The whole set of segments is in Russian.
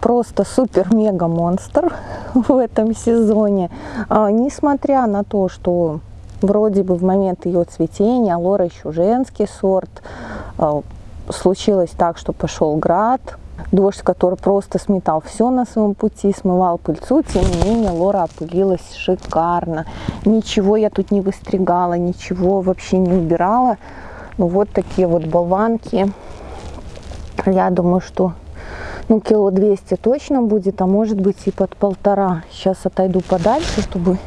Просто супер-мега-монстр в этом сезоне. А, несмотря на то, что вроде бы в момент ее цветения, Лора еще женский сорт, а, случилось так, что пошел град, дождь, который просто сметал все на своем пути, смывал пыльцу, тем не менее Лора опылилась шикарно. Ничего я тут не выстригала, ничего вообще не убирала. Ну вот такие вот болванки. Я думаю, что ну, кило 200 точно будет, а может быть и под полтора. Сейчас отойду подальше, чтобы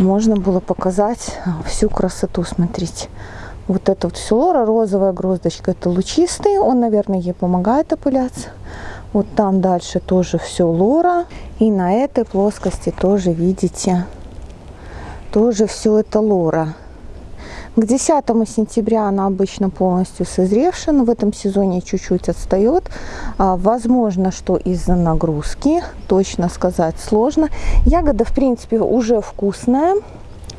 можно было показать всю красоту. Смотрите. Вот это вот все лора, розовая гроздочка, это лучистый. Он, наверное, ей помогает опыляться. Вот там дальше тоже все лора. И на этой плоскости тоже, видите, тоже все это лора. К 10 сентября она обычно полностью созревшая, но в этом сезоне чуть-чуть отстает. А, возможно, что из-за нагрузки, точно сказать сложно. Ягода, в принципе, уже вкусная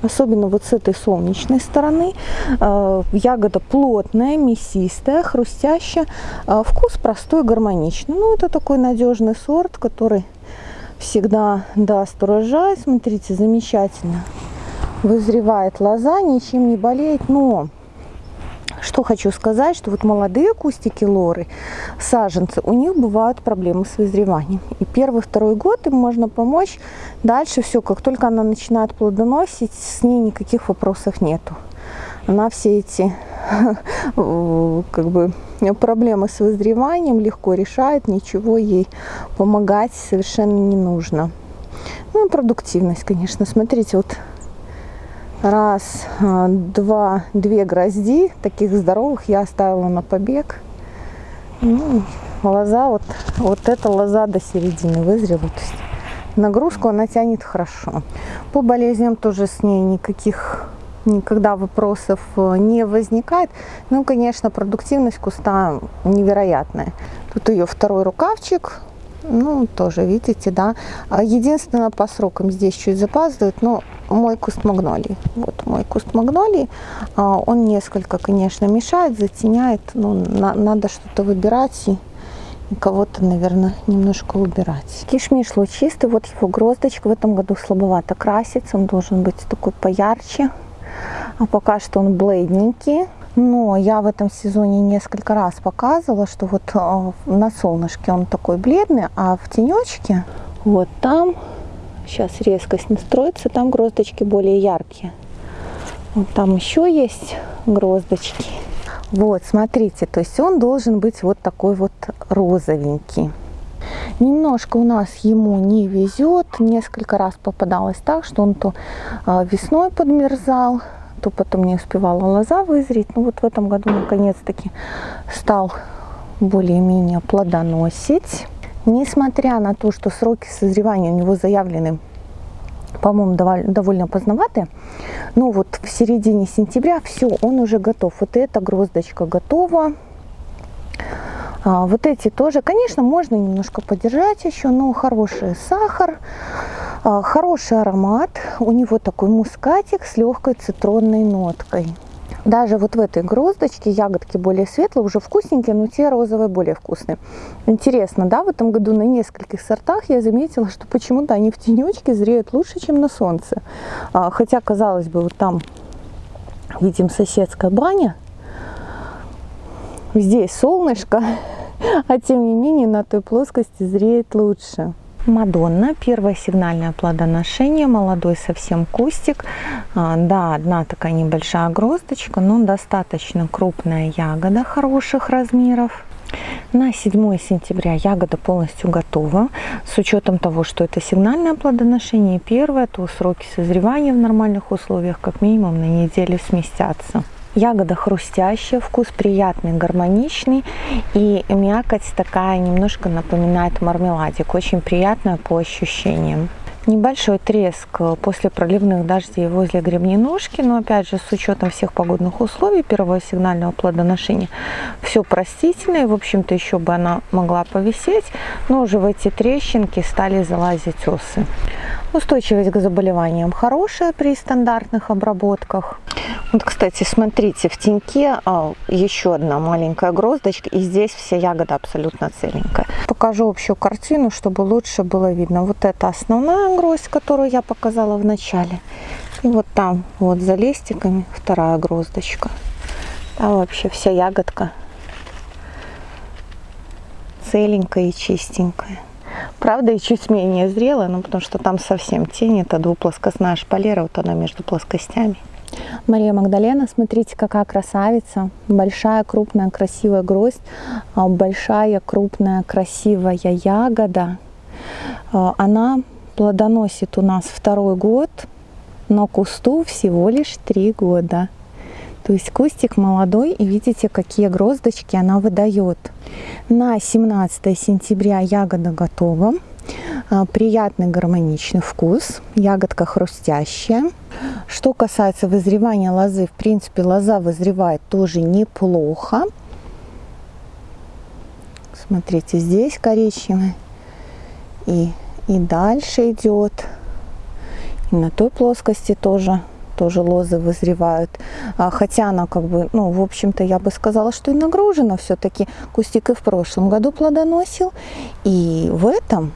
особенно вот с этой солнечной стороны. А, ягода плотная, мясистая, хрустящая. А, вкус простой, гармоничный. Ну, это такой надежный сорт, который всегда даст урожай. Смотрите, замечательно вызревает лоза, ничем не болеет. Но что хочу сказать, что вот молодые кустики лоры, саженцы, у них бывают проблемы с вызреванием. И первый, второй год им можно помочь. Дальше все, как только она начинает плодоносить, с ней никаких вопросов нету. Она все эти как бы проблемы с вызреванием легко решает, ничего ей помогать совершенно не нужно. Ну и продуктивность, конечно. Смотрите, вот раз, а, два, две грозди, таких здоровых, я оставила на побег. Ну, лоза, вот, вот эта лоза до середины вызрела. То есть нагрузку она тянет хорошо. По болезням тоже с ней никаких никогда вопросов э, не возникает. Ну, конечно, продуктивность куста невероятная. Тут ее второй рукавчик, ну, тоже, видите, да. А единственное, по срокам здесь чуть запаздывает, но мой куст магнолии. Вот мой куст магнолии. А, он несколько, конечно, мешает, затеняет. Ну, на, надо что-то выбирать и кого-то, наверное, немножко убирать. Кишмиш лучистый. Вот его гроздочка в этом году слабовато красится. Он должен быть такой поярче. А пока что он бледненький. Но я в этом сезоне несколько раз показывала, что вот а, на солнышке он такой бледный, а в тенечке вот там Сейчас резкость настроится, там гроздочки более яркие. Вот там еще есть гроздочки. Вот, смотрите, то есть он должен быть вот такой вот розовенький. Немножко у нас ему не везет. Несколько раз попадалось так, что он то а, весной подмерзал, то потом не успевала лоза вызреть. Ну вот в этом году наконец-таки стал более-менее плодоносить. Несмотря на то, что сроки созревания у него заявлены, по-моему, довольно поздноватые, но вот в середине сентября все, он уже готов. Вот эта гроздочка готова. А, вот эти тоже, конечно, можно немножко подержать еще, но хороший сахар, хороший аромат. У него такой мускатик с легкой цитронной ноткой. Даже вот в этой гроздочке ягодки более светлые, уже вкусненькие, но те розовые более вкусные. Интересно, да, в этом году на нескольких сортах я заметила, что почему-то они в тенечке зреют лучше, чем на солнце. А, хотя, казалось бы, вот там видим соседская баня, здесь солнышко, а тем не менее на той плоскости зреет лучше. Мадонна, первое сигнальное плодоношение, молодой совсем кустик. А, да, одна такая небольшая гроздочка, но достаточно крупная ягода хороших размеров. На 7 сентября ягода полностью готова. С учетом того, что это сигнальное плодоношение первое, то сроки созревания в нормальных условиях как минимум на неделю сместятся. Ягода хрустящая, вкус приятный, гармоничный. И мякоть такая немножко напоминает мармеладик. Очень приятная по ощущениям. Небольшой треск после проливных дождей возле гребненожки, но опять же с учетом всех погодных условий первого сигнального плодоношения все простительно и в общем-то еще бы она могла повисеть, но уже в эти трещинки стали залазить осы. Устойчивость к заболеваниям хорошая при стандартных обработках. Вот, кстати, смотрите, в теньке а, еще одна маленькая гроздочка, и здесь вся ягода абсолютно целенькая. Покажу общую картину, чтобы лучше было видно. Вот это основная гроздь, которую я показала в начале. И вот там, вот за листиками, вторая гроздочка. А вообще вся ягодка целенькая и чистенькая. Правда, и чуть менее зрелая, но потому что там совсем тень. Это двуплоскостная шпалера, вот она между плоскостями. Мария Магдалена, смотрите, какая красавица. Большая, крупная, красивая гроздь. А, большая, крупная, красивая ягода. А, она плодоносит у нас второй год, но кусту всего лишь три года. То есть кустик молодой, и видите, какие гроздочки она выдает. На 17 сентября ягода готова. А, приятный гармоничный вкус, ягодка хрустящая. Что касается вызревания лозы, в принципе, лоза вызревает тоже неплохо. Смотрите, здесь коричневый. И, и дальше идет. И на той плоскости тоже тоже лозы вызревают. А, хотя она как бы, ну, в общем-то, я бы сказала, что и нагружена все-таки. Кустик и в прошлом году плодоносил. И в этом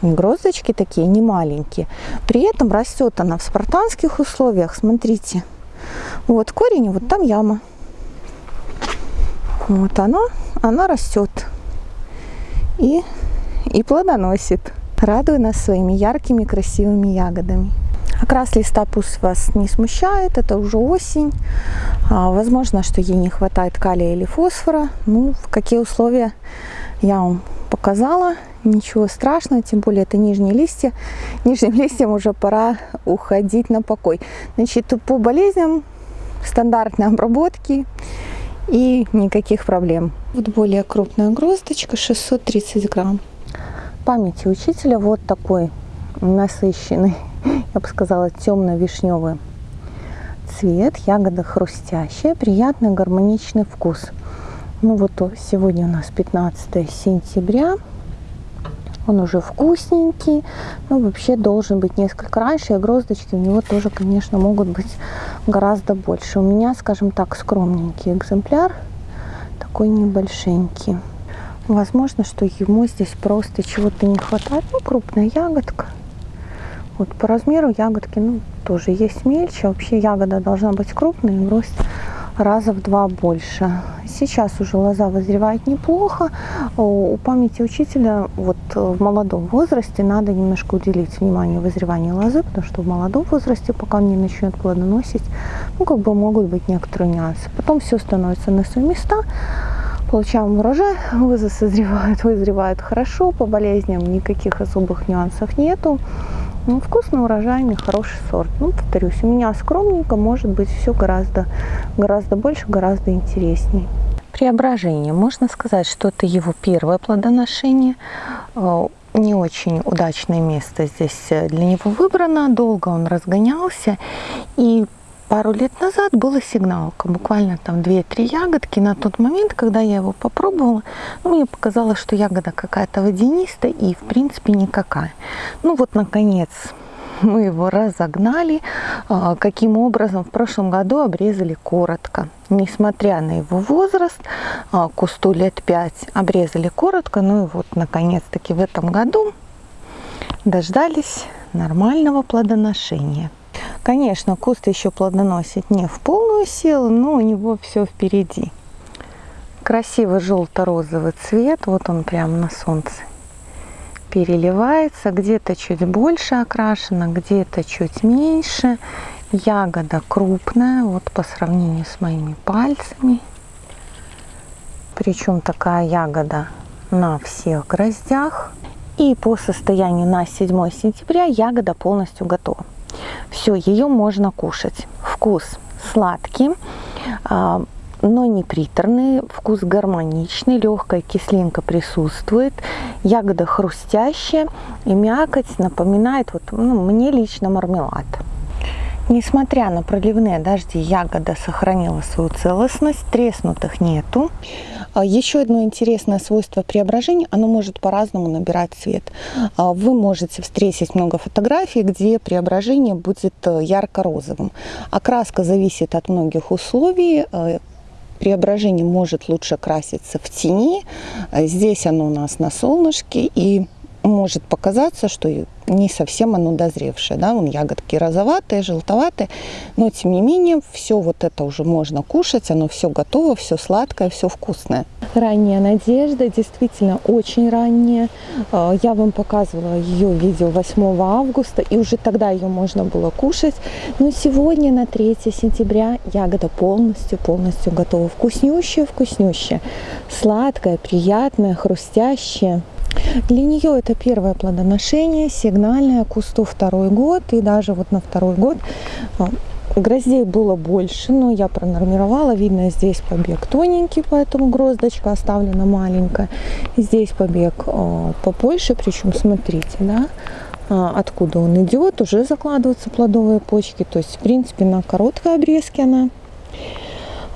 гроздочки такие не маленькие. При этом растет она в спартанских условиях. Смотрите. Вот корень, вот там яма. Вот она, она растет. И, и плодоносит. Радует нас своими яркими красивыми ягодами. Окрас листа пусть вас не смущает, это уже осень. А, возможно, что ей не хватает калия или фосфора. Ну, в какие условия я вам показала. Ничего страшного, тем более это нижние листья. Нижним листьям уже пора уходить на покой. Значит, по болезням стандартной обработки и никаких проблем. Вот более крупная гроздочка, 630 грамм. Памяти учителя вот такой насыщенный я бы сказала, темно-вишневый цвет, ягода хрустящая, приятный гармоничный вкус. Ну вот сегодня у нас 15 сентября, он уже вкусненький, но вообще должен быть несколько раньше, и гроздочки у него тоже, конечно, могут быть гораздо больше. У меня, скажем так, скромненький экземпляр, такой небольшенький. Возможно, что ему здесь просто чего-то не хватает. Ну, крупная ягодка. Вот по размеру ягодки, ну, тоже есть мельче. Вообще ягода должна быть крупной, гроздь раза в два больше. Сейчас уже лоза вызревает неплохо. У памяти учителя вот в молодом возрасте надо немножко уделить внимание вызреванию лозы, потому что в молодом возрасте, пока он не начнет плодоносить, ну, как бы могут быть некоторые нюансы. Потом все становится на свои места получаем урожай, лозы созревают, вызревают хорошо, по болезням никаких особых нюансов нету. Ну, вкусный, урожайный, хороший сорт. Ну, повторюсь, у меня скромненько, может быть, все гораздо, гораздо больше, гораздо интересней. Преображение. Можно сказать, что это его первое плодоношение. Э, не очень удачное место здесь для него выбрано. Долго он разгонялся. И пару лет назад была сигналка, буквально там 2-3 ягодки. На тот момент, когда я его попробовала, ну, мне показалось, что ягода какая-то водянистая и, в принципе, никакая. Ну, вот, наконец, мы его разогнали. А, каким образом? В прошлом году обрезали коротко. Несмотря на его возраст, а, кусту лет 5, обрезали коротко. Ну и вот, наконец-таки, в этом году дождались нормального плодоношения. Конечно, куст еще плодоносит не в полную силу, но у него все впереди. Красивый желто-розовый цвет, вот он прямо на солнце переливается, где-то чуть больше окрашена, где-то чуть меньше. Ягода крупная, вот по сравнению с моими пальцами. Причем такая ягода на всех гроздях. И по состоянию на 7 сентября ягода полностью готова. Все, ее можно кушать. Вкус сладкий, а, но не приторный, вкус гармоничный, легкая кислинка присутствует, ягода хрустящая и мякоть напоминает, вот, ну, мне лично мармелад. Несмотря на проливные дожди, ягода сохранила свою целостность, треснутых нету. А, еще одно интересное свойство преображения, оно может по-разному набирать цвет. А, вы можете встретить много фотографий, где преображение будет э, ярко-розовым. Окраска зависит от многих условий, э, преображение может лучше краситься в тени. Э, здесь оно у нас на солнышке и может показаться, что не совсем оно дозревшее. Да? Вон ягодки розоватые, желтоватые, но тем не менее все вот это уже можно кушать, оно все готово, все сладкое, все вкусное. Ранняя надежда, действительно очень ранняя. А, я вам показывала ее видео 8 августа, и уже тогда ее можно было кушать. Но сегодня на 3 сентября ягода полностью, полностью готова. Вкуснющая, вкуснющая. Сладкая, приятная, хрустящая. Для нее это первое плодоношение, сигнальное, кусту второй год, и даже вот на второй год а, Гроздей было больше, но я пронормировала. Видно, здесь побег тоненький, поэтому гроздочка оставлена маленькая. Здесь побег э, побольше, причем смотрите, да, э, откуда он идет. Уже закладываются плодовые почки. То есть, в принципе, на короткой обрезке она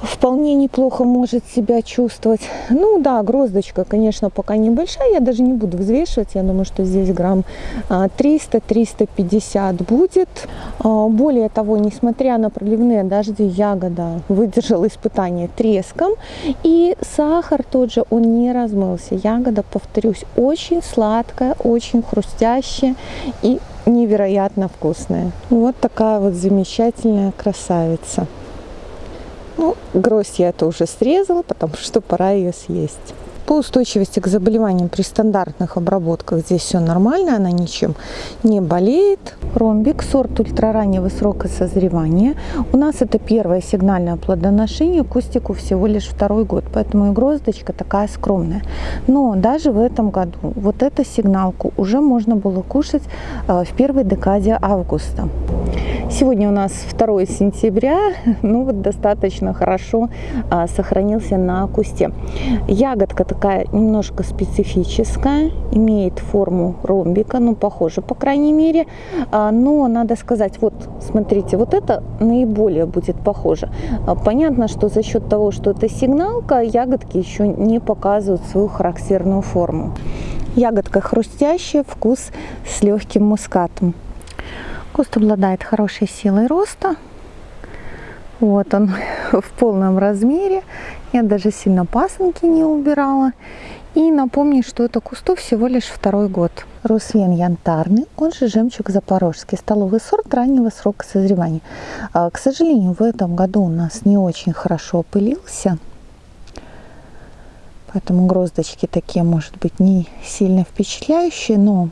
вполне неплохо может себя чувствовать. Ну да, гроздочка, конечно, пока небольшая, я даже не буду взвешивать, я думаю, что здесь грамм 300-350 а, будет. А, более того, несмотря на проливные дожди, ягода выдержала испытание треском, и сахар тот же, он не размылся. Ягода, повторюсь, очень сладкая, очень хрустящая и невероятно вкусная. Вот такая вот замечательная красавица. Ну, гроздь я это уже срезала, потому что пора ее съесть. По устойчивости к заболеваниям при стандартных обработках здесь все нормально, она ничем не болеет. Ромбик, сорт ультрараннего срока созревания. У нас это первое сигнальное плодоношение, кустику всего лишь второй год, поэтому и гроздочка такая скромная. Но даже в этом году вот эту сигналку уже можно было кушать э, в первой декаде августа. Сегодня у нас 2 сентября, ну вот достаточно хорошо а, сохранился на кусте. Ягодка такая немножко специфическая, имеет форму ромбика, ну похоже по крайней мере, а, но надо сказать, вот смотрите, вот это наиболее будет похоже. А, понятно, что за счет того, что это сигналка, ягодки еще не показывают свою характерную форму. Ягодка хрустящая, вкус с легким мускатом. Куст обладает хорошей силой роста. Вот он в полном размере. Я даже сильно пасынки не убирала. И напомню, что это кусту всего лишь второй год. Русвен янтарный, он же жемчуг запорожский, столовый сорт раннего срока созревания. А, к сожалению, в этом году у нас не очень хорошо опылился. Поэтому гроздочки такие, может быть, не сильно впечатляющие, но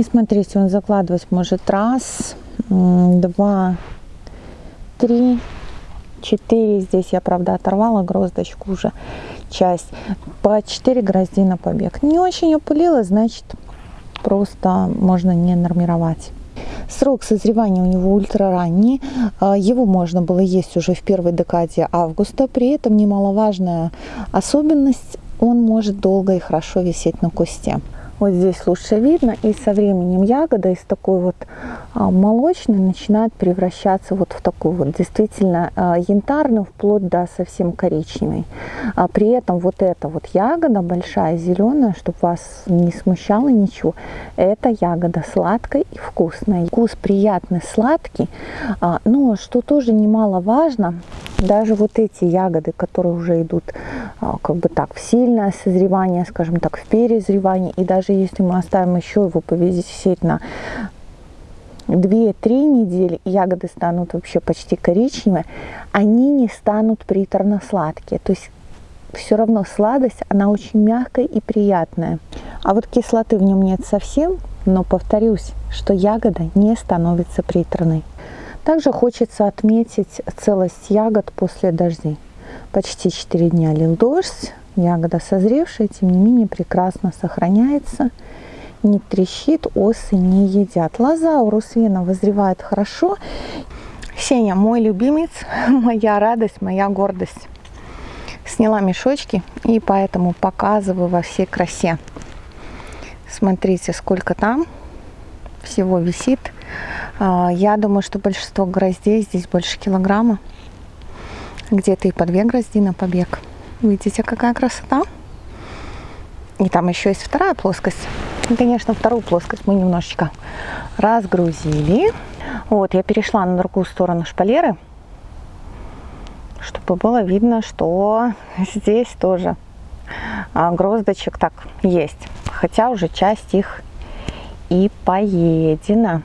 и смотрите, он закладывать может раз, два, три, четыре. Здесь я, правда, оторвала гроздочку уже часть. По 4 грозди на побег. Не очень опылила, значит, просто можно не нормировать. Срок созревания у него ультраранний. А, его можно было есть уже в первой декаде августа. При этом немаловажная особенность, он может долго и хорошо висеть на кусте. Вот здесь лучше видно. И со временем ягода из такой вот а, молочной начинает превращаться вот в такую вот действительно а, янтарную, вплоть до совсем коричневой. А при этом вот эта вот ягода большая, зеленая, чтобы вас не смущало ничего, это ягода сладкая и вкусная. Вкус приятный, сладкий. А, но что тоже немаловажно, даже вот эти ягоды, которые уже идут а, как бы так в сильное созревание, скажем так, в перезревание, и даже если мы оставим еще его повисеть на 2-3 недели, ягоды станут вообще почти коричневые, они не станут приторно-сладкие. То есть все равно сладость, она очень мягкая и приятная. А вот кислоты в нем нет совсем, но повторюсь, что ягода не становится приторной. Также хочется отметить целость ягод после дождей. Почти 4 дня лил дождь, ягода созревшая, тем не менее прекрасно сохраняется, не трещит, осы не едят. Лоза у русвена вызревает хорошо. Сеня мой любимец, моя радость, моя гордость. Сняла мешочки и поэтому показываю во всей красе. Смотрите, сколько там всего висит. А, я думаю, что большинство гроздей здесь больше килограмма. Где-то и по две грозди на побег. Видите, какая красота? И там еще есть вторая плоскость. И, конечно, вторую плоскость мы немножечко разгрузили. Вот, я перешла на другую сторону шпалеры, чтобы было видно, что здесь тоже а, гроздочек так есть. Хотя уже часть их и поедена.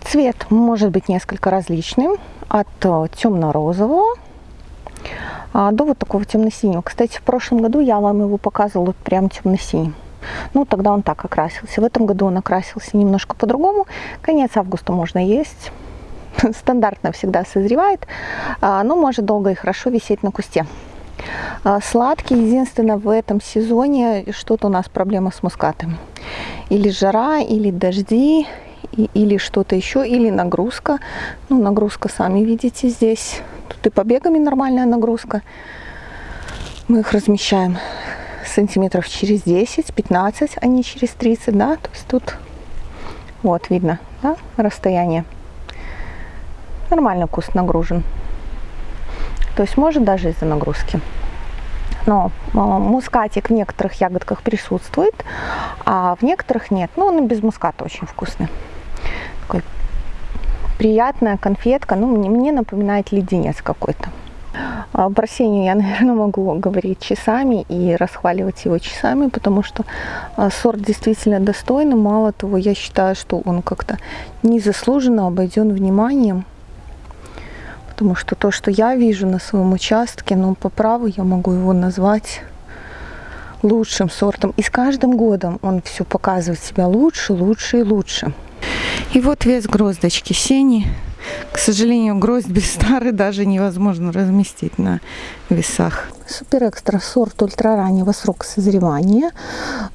Цвет может быть несколько различным. От э, темно-розового а, до вот такого темно-синего. Кстати, в прошлом году я вам его показывала прям темно-синим. Ну, тогда он так окрасился. В этом году он окрасился немножко по-другому. Конец августа можно есть. Стандартно всегда созревает, а, но может долго и хорошо висеть на кусте. А, сладкий, единственное, в этом сезоне что-то у нас проблема с мускатами. Или жара, или дожди, или что-то еще, или нагрузка. Ну, нагрузка, сами видите, здесь. Тут и побегами нормальная нагрузка. Мы их размещаем сантиметров через 10-15, а не через 30, да. То есть тут вот видно, да, расстояние. Нормально куст нагружен. То есть может даже из-за нагрузки. Но э, мускатик в некоторых ягодках присутствует, а в некоторых нет. Ну, он и без муската очень вкусный. Такой приятная конфетка. Ну, мне, мне напоминает леденец какой-то. А про Сеню я, наверное, могу говорить часами и расхваливать его часами, потому что а, сорт действительно достойный. Мало того, я считаю, что он как-то незаслуженно обойден вниманием потому что то, что я вижу на своем участке, ну, по праву я могу его назвать лучшим сортом. И с каждым годом он все показывает себя лучше, лучше и лучше. И вот вес гроздочки сени к сожалению, гроздь без стары даже невозможно разместить на весах. Супер экстра сорт ультрараннего срока созревания.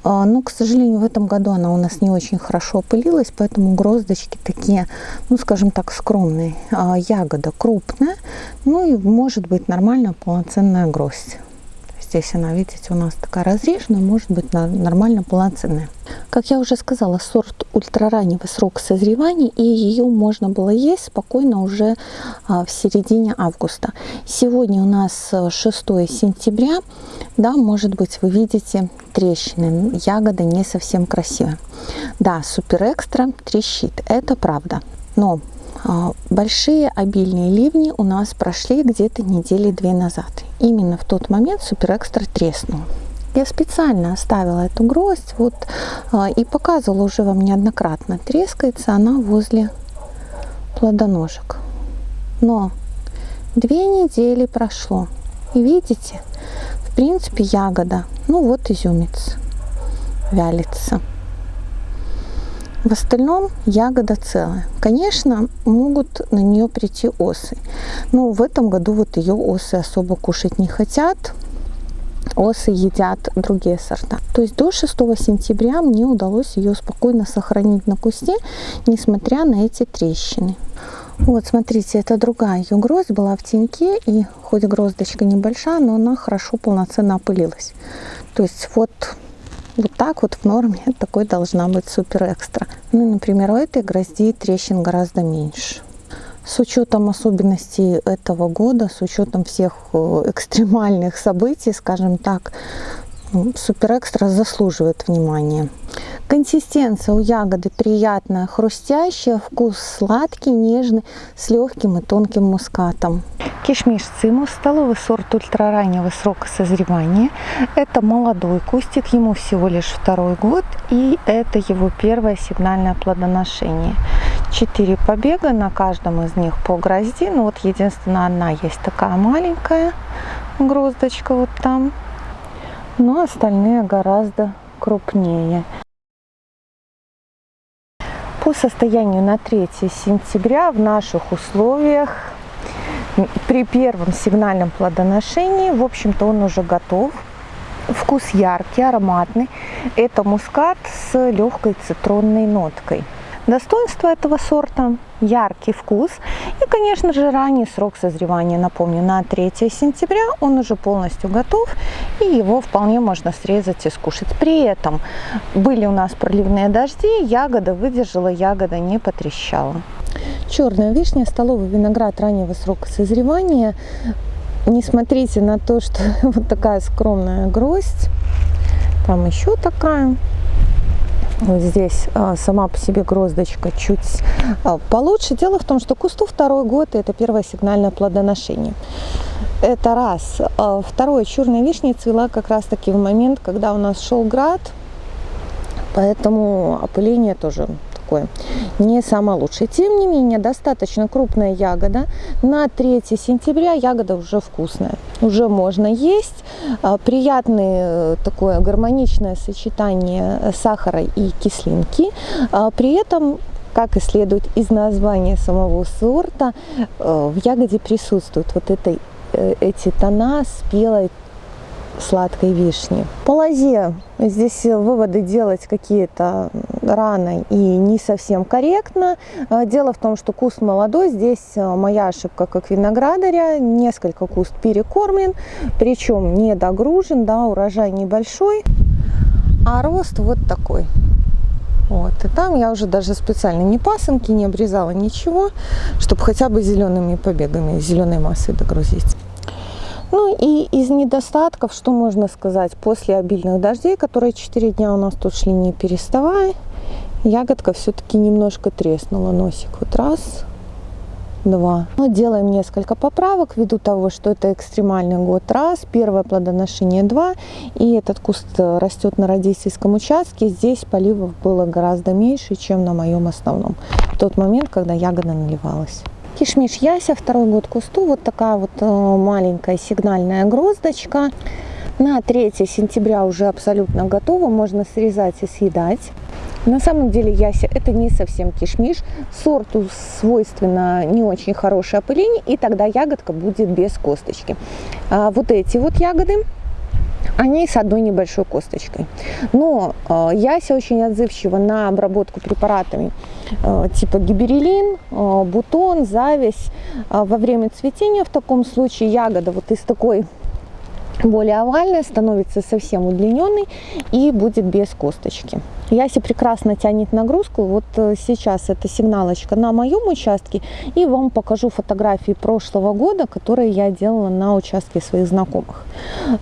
А, но, к сожалению, в этом году она у нас не очень хорошо опылилась, поэтому гроздочки такие, ну, скажем так, скромные. А, ягода крупная, ну и может быть нормальная полноценная гроздь. Здесь она, видите, у нас такая разреженная, может быть нормально полноценная. Как я уже сказала, сорт ультрараннего срока созревания, и ее можно было есть спокойно уже а, в середине августа. Сегодня у нас 6 сентября, да, может быть, вы видите трещины, ягода не совсем красивая. Да, супер экстра трещит, это правда. Но большие обильные ливни у нас прошли где-то недели две назад. Именно в тот момент супер экстра треснул. Я специально оставила эту гроздь вот, а, и показывала уже вам неоднократно. Трескается она возле плодоножек. Но две недели прошло. И видите, в принципе ягода, ну вот изюмец, вялится. В остальном ягода целая. Конечно, могут на нее прийти осы. Но в этом году вот ее осы особо кушать не хотят. Осы едят другие сорта. То есть до 6 сентября мне удалось ее спокойно сохранить на кусте, несмотря на эти трещины. Вот, смотрите, это другая ее гроздь была в теньке, и хоть гроздочка небольшая, но она хорошо полноценно опылилась. То есть вот вот так вот в норме такой должна быть супер экстра. Ну, например, у этой грозди трещин гораздо меньше. С учетом особенностей этого года, с учетом всех э, экстремальных событий, скажем так, супер экстра заслуживает внимания. Консистенция у ягоды приятная, хрустящая, вкус сладкий, нежный, с легким и тонким мускатом. Кишмиш цимус, столовый сорт ультрараннего срока созревания. Это молодой кустик, ему всего лишь второй год, и это его первое сигнальное плодоношение. Четыре побега, на каждом из них по грозди, ну вот единственная одна есть такая маленькая гроздочка вот там, но остальные гораздо крупнее. По состоянию на 3 сентября в наших условиях при первом сигнальном плодоношении, в общем-то, он уже готов. Вкус яркий, ароматный. Это мускат с легкой цитронной ноткой. Достоинство этого сорта – яркий вкус и, конечно же, ранний срок созревания. Напомню, на 3 сентября он уже полностью готов и его вполне можно срезать и скушать. При этом были у нас проливные дожди, ягода выдержала, ягода не потрещала. Черная вишня, столовый виноград раннего срока созревания. Не смотрите на то, что вот такая скромная гроздь. Там еще такая вот здесь а, сама по себе гроздочка чуть а, получше. Дело в том, что кусту второй год это первое сигнальное плодоношение. Это раз. А, второе, черная вишня цвела как раз таки в момент, когда у нас шел град, поэтому опыление тоже такое не самое лучшее. Тем не менее, достаточно крупная ягода. На 3 сентября ягода уже вкусная, уже можно есть. А, приятное э, такое гармоничное сочетание сахара и кислинки. А, при этом как и следует из названия самого сорта, э, в ягоде присутствуют вот этой, э, эти тона спелой сладкой вишни. По лозе здесь выводы делать какие-то рано и не совсем корректно. А, дело в том, что куст молодой, здесь а, моя ошибка как виноградаря, несколько куст перекормлен, причем не догружен, да, урожай небольшой, а рост вот такой. Вот. И там я уже даже специально не пасынки, не обрезала ничего, чтобы хотя бы зелеными побегами, зеленой массой догрузить. Ну и из недостатков, что можно сказать, после обильных дождей, которые 4 дня у нас тут шли не переставая, ягодка все-таки немножко треснула, носик вот раз, два. Но делаем несколько поправок ввиду того, что это экстремальный год раз, первое плодоношение два, и этот куст растет на родительском участке. Здесь поливов было гораздо меньше, чем на моем основном, в тот момент, когда ягода наливалась. Кишмиш Яся, второй год кусту, вот такая вот э, маленькая сигнальная гроздочка. На 3 сентября уже абсолютно готова, можно срезать и съедать. На самом деле яся это не совсем кишмиш, сорту свойственно не очень хорошее опыление, и тогда ягодка будет без косточки. А вот эти вот ягоды они с одной небольшой косточкой. Но э, яся очень отзывчива на обработку препаратами типа гиберелин, э, бутон, зависть. Э, во время цветения в таком случае ягода вот из такой более овальная, становится совсем удлиненной и будет без косточки. Яси прекрасно тянет нагрузку. Вот э, сейчас это сигналочка на моем участке. И вам покажу фотографии прошлого года, которые я делала на участке своих знакомых.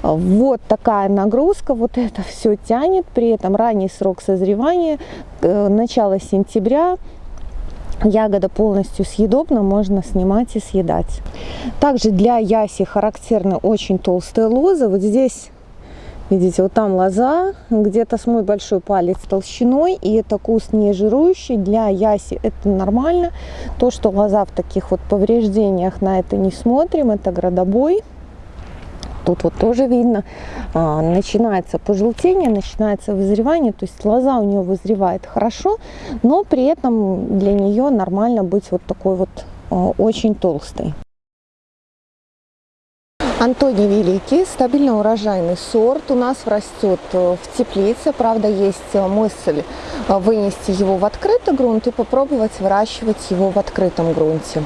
Вот такая нагрузка, вот это все тянет. При этом ранний срок созревания, э, начало сентября, Ягода полностью съедобна, можно снимать и съедать. Также для яси характерны очень толстые лозы. Вот здесь, видите, вот там лоза, где-то с мой большой палец толщиной. И это куст не жирующий. Для яси это нормально. То, что лоза в таких вот повреждениях, на это не смотрим. Это градобой. Тут вот тоже видно, а, начинается пожелтение, начинается вызревание, то есть лоза у нее вызревает хорошо, но при этом для нее нормально быть вот такой вот а, очень толстой. Антоний Великий, стабильно урожайный сорт, у нас растет э, в теплице, правда есть э, мысль э, вынести его в открытый грунт и попробовать выращивать его в открытом грунте.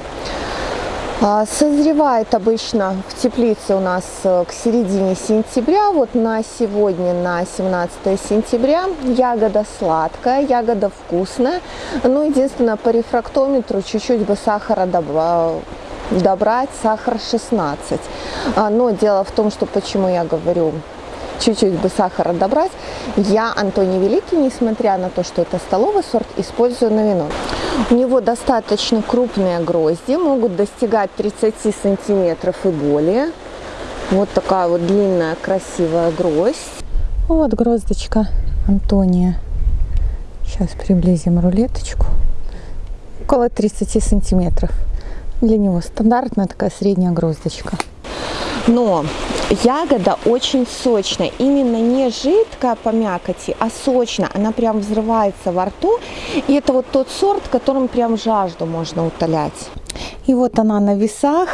А, созревает обычно в теплице у нас э, к середине сентября. Вот на сегодня, на 17 сентября, ягода сладкая, ягода вкусная. Ну, единственное, по рефрактометру чуть-чуть бы сахара добрать, сахар 16. А, но дело в том, что почему я говорю чуть-чуть бы сахара добрать, я Антоний Великий, несмотря на то, что это столовый сорт, использую на вино. У него достаточно крупные грозди, могут достигать 30 сантиметров и более. Вот такая вот длинная красивая гроздь. Вот гроздочка Антония. Сейчас приблизим рулеточку. Около 30 сантиметров. Для него стандартная такая средняя гроздочка. Но ягода очень сочная, именно не жидкая по мякоти, а сочная. Она прям взрывается во рту. И это вот тот сорт, которым прям жажду можно утолять. И вот она на весах.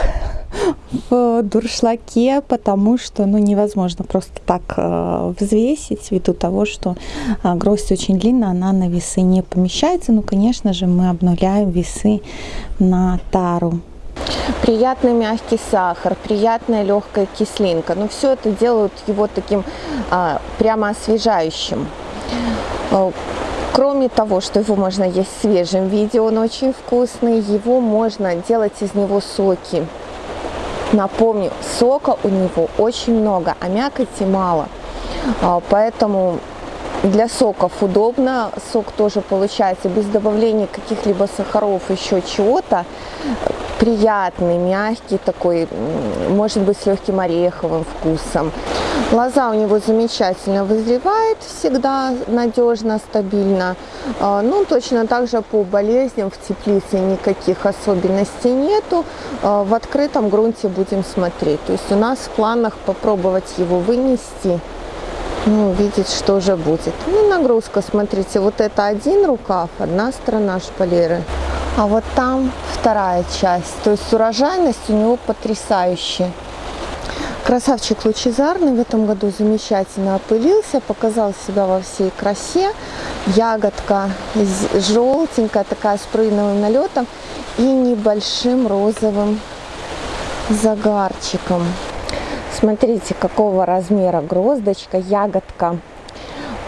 в дуршлаке, потому что ну, невозможно просто так э, взвесить, ввиду того, что э, гроздь очень длинная, она на весы не помещается. Ну, конечно же, мы обнуляем весы на тару. Приятный мягкий сахар, приятная легкая кислинка. Но ну, все это делают его таким а, прямо освежающим. Э, кроме того, что его можно есть в свежем виде, он очень вкусный, его можно делать из него соки. Напомню, сока у него очень много, а мякоти мало. А, поэтому для соков удобно, сок тоже получается без добавления каких-либо сахаров, еще чего-то. Приятный, мягкий такой, может быть с легким ореховым вкусом. Лоза у него замечательно вызревает, всегда надежно, стабильно. А, ну, точно так же по болезням в теплице никаких особенностей нету. А, в открытом грунте будем смотреть. То есть у нас в планах попробовать его вынести ну, видеть, что же будет. Ну, нагрузка, смотрите, вот это один рукав, одна сторона шпалеры, а вот там вторая часть. То есть урожайность у него потрясающая. Красавчик лучезарный в этом году замечательно опылился, показал себя во всей красе. Ягодка желтенькая, такая с прыгновым налетом и небольшим розовым загарчиком. Смотрите, какого размера гроздочка, ягодка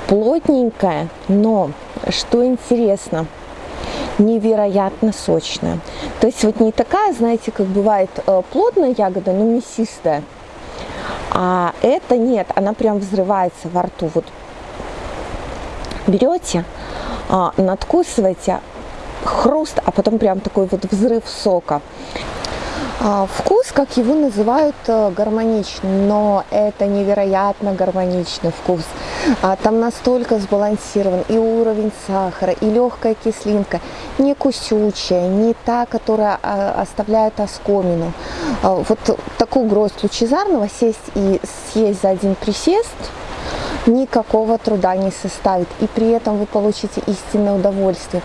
плотненькая, но, что интересно, невероятно сочная. То есть вот не такая, знаете, как бывает э, плотная ягода, но мясистая. А это нет, она прям взрывается во рту. Вот берете, а, надкусываете, хруст, а потом прям такой вот взрыв сока. А, вкус, как его называют, э, гармоничный, но это невероятно гармоничный вкус. А, там настолько сбалансирован и уровень сахара, и легкая кислинка, не кусючая, не та, которая а, оставляет оскомину. Вот такую гроздь лучезарного сесть и съесть за один присест никакого труда не составит. И при этом вы получите истинное удовольствие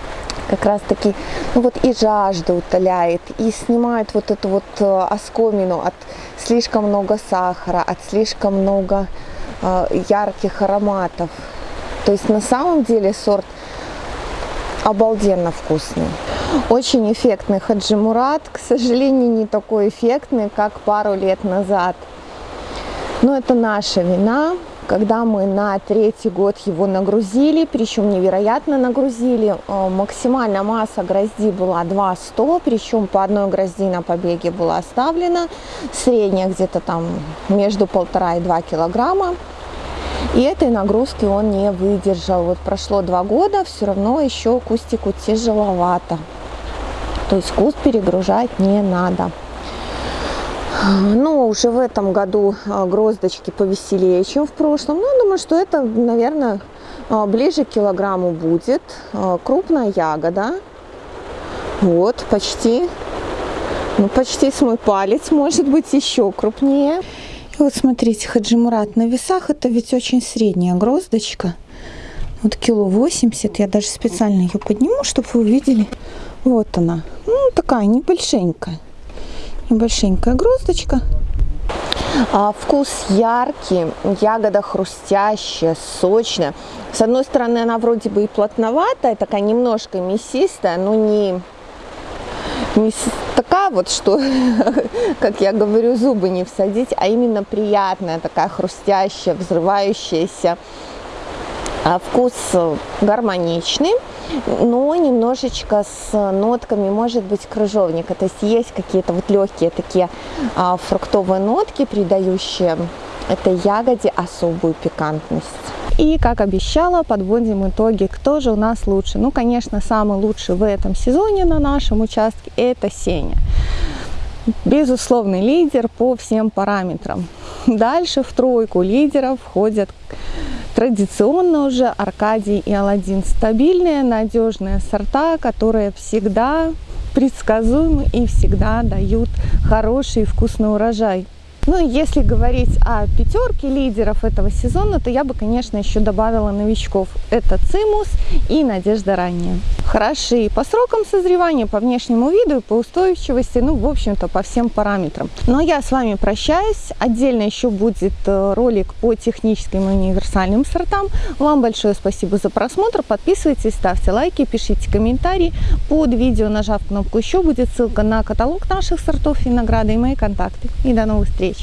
как раз таки ну вот и жажду утоляет, и снимает вот эту вот э, оскомину от слишком много сахара, от слишком много ярких ароматов. То есть на самом деле сорт обалденно вкусный. Очень эффектный хаджимурат, к сожалению, не такой эффектный, как пару лет назад. Но это наша вина, когда мы на третий год его нагрузили, причем невероятно нагрузили, э, максимальная масса грозди была 200, причем по одной грозди на побеге была оставлена, средняя где-то там между полтора и два килограмма. И этой нагрузки он не выдержал. Вот прошло два года, все равно еще кустику тяжеловато. То есть куст перегружать не надо. Ну, уже в этом году а, гроздочки повеселее, чем в прошлом. Ну, думаю, что это, наверное, а, ближе к килограмму будет. А, крупная ягода. Вот, почти, ну, почти с мой палец, может быть, еще крупнее. Вот смотрите, хаджимурат на весах, это ведь очень средняя гроздочка. Вот кило 80, я даже специально ее подниму, чтобы вы увидели. Вот она, ну, такая небольшенькая небольшенькая гроздочка. А, вкус яркий, ягода хрустящая, сочная. С одной стороны, она вроде бы и плотноватая, такая немножко мясистая, но не, не такая вот, что, как я говорю, зубы не всадить, а именно приятная, такая хрустящая, взрывающаяся. А вкус гармоничный но немножечко с нотками, может быть, крыжовника. То есть есть какие-то вот легкие такие а, фруктовые нотки, придающие этой ягоде особую пикантность. И, как обещала, подводим итоги, кто же у нас лучше. Ну, конечно, самый лучший в этом сезоне на нашем участке – это Сеня. Безусловный лидер по всем параметрам. Дальше в тройку лидеров входят Традиционно уже Аркадий и Аладдин стабильные, надежные сорта, которые всегда предсказуемы и всегда дают хороший и вкусный урожай. Ну и если говорить о пятерке лидеров этого сезона, то я бы, конечно, еще добавила новичков. Это Цимус и Надежда Ранняя. Хороши по срокам созревания, по внешнему виду и по устойчивости, ну, в общем-то, по всем параметрам. Но я с вами прощаюсь. Отдельно еще будет э, ролик по техническим и универсальным сортам. Вам большое спасибо за просмотр. Подписывайтесь, ставьте лайки, пишите комментарии. Под видео, нажав кнопку «Еще», будет ссылка на каталог наших сортов винограда и мои контакты. И до новых встреч!